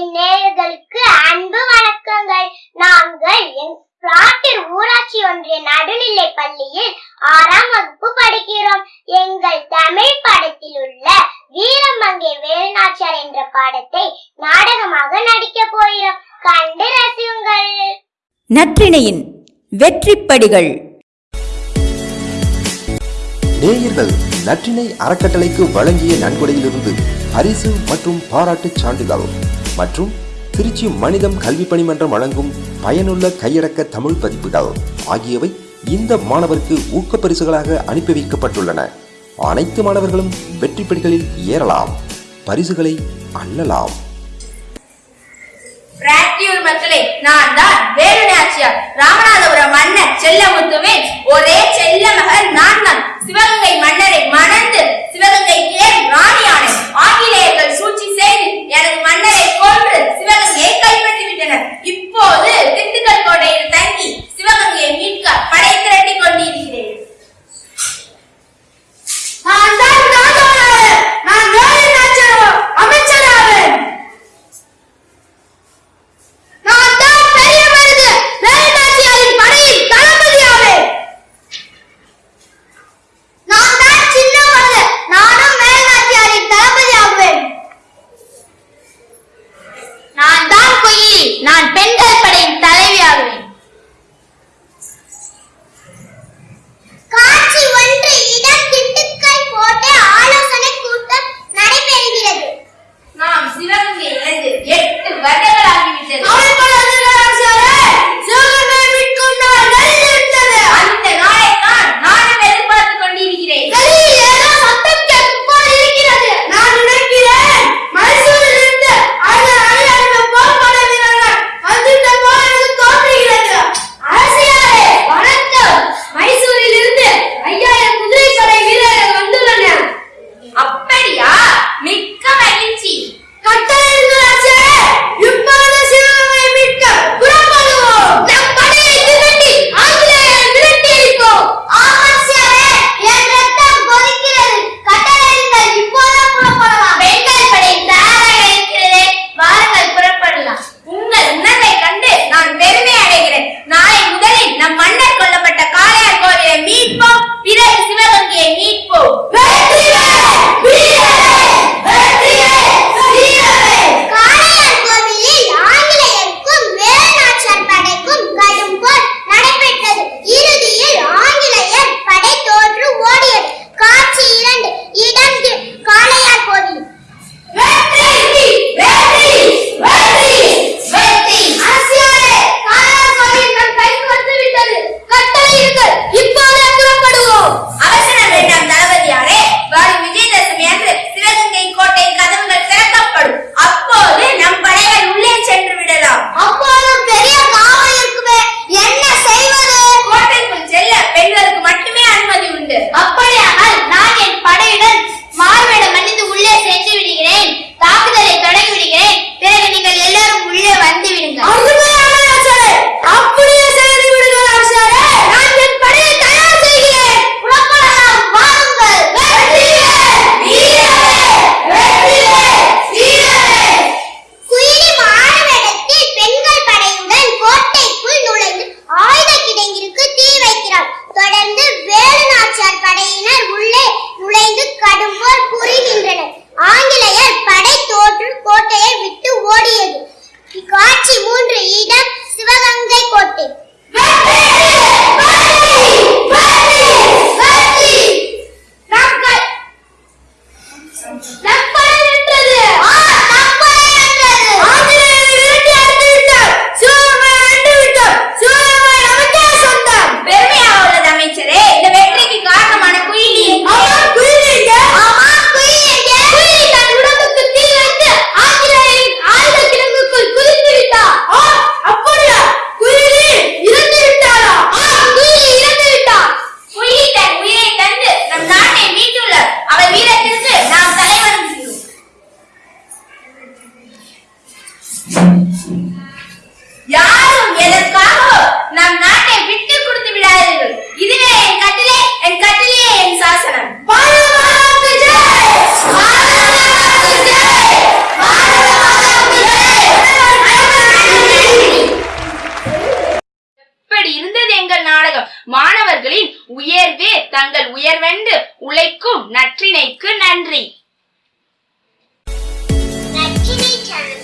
என் நேயர்களுக்கு அன்பு வணக்கங்கள். நாங்கள் ஊராட்சி ஒன்றிய நடுநிலை பள்ளியில் ஆறாம் வகுப்பு படிக்கிறோம். எங்கள் தமிழ் படத்தில் உள்ள வீரமங்கை வேலுநாச்சியார் என்ற பாடத்தை நாடகமாக நடிக்க போகிறோம். கண்டு ரசியுங்கள். நற்றிணையின் வெற்றிப்படிகள். நேயர்கள் நற்றினை அறக்கட்டளைக்கு வழங்கிய நன்கொடையிலிருந்து அரிசு மற்றும் பாராட்டுச் சான்றிதழ். மற்றும் திருச்சி மனிதம் கல்வி பணிமன்றம் வழங்கும் பயனுள்ள கையடக்க தமிழ் பதிப்புகள் ஆகியவை இந்த மாணவருக்கு ஊக்க பரிசுகளாக அனுப்பி வைக்கப்பட்டுள்ளன. அனைத்து மாணவர்களும் வெற்றி படிகளில் ஏறலாம். பரிசுகளை அள்ளலாம். மக்களே நான் தான் வேலுநாச்சியார். ராமநாதபுரம் செல்ல முத்துவேன் ஒரே செல்ல மகள் நான் தான் சிவகங்கை மன்னரை மணந்து சிவகங்கை ஏன் ராணியானேன் ஆங்கிலேயர்கள் சூழ்ச்சி செய்து எனது மன்னரை கொன்று நான் பெண்கள் படையின் தலை யாரும் எதற்காக நம் நாட்டை விட்டு கொடுத்து விடாதீர்கள். இதுவே என் கட்டிலே என் கட்டிலே என் சாசனம். மாணவர்களின் உயர்வே தங்கள் உயர்வென்று உழைக்கும் நற்றினைக்கு நன்றி. நற்றினை சேனலை